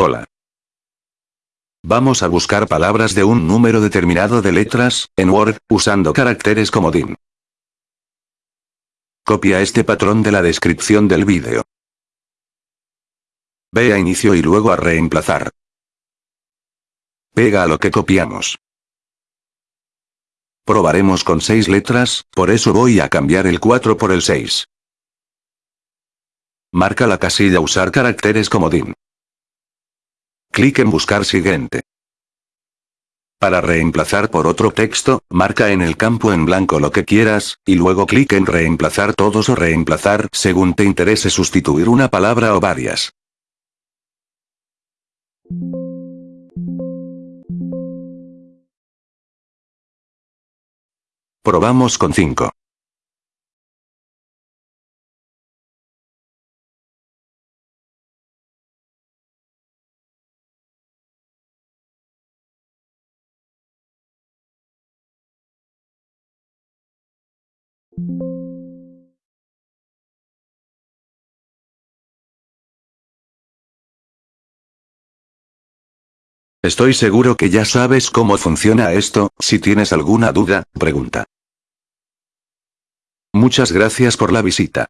Hola. Vamos a buscar palabras de un número determinado de letras, en Word, usando caracteres comodín. Copia este patrón de la descripción del vídeo. Ve a inicio y luego a reemplazar. Pega a lo que copiamos. Probaremos con 6 letras, por eso voy a cambiar el 4 por el 6. Marca la casilla usar caracteres comodín. Clic en buscar siguiente. Para reemplazar por otro texto, marca en el campo en blanco lo que quieras, y luego clic en reemplazar todos o reemplazar según te interese sustituir una palabra o varias. Probamos con 5. Estoy seguro que ya sabes cómo funciona esto, si tienes alguna duda, pregunta. Muchas gracias por la visita.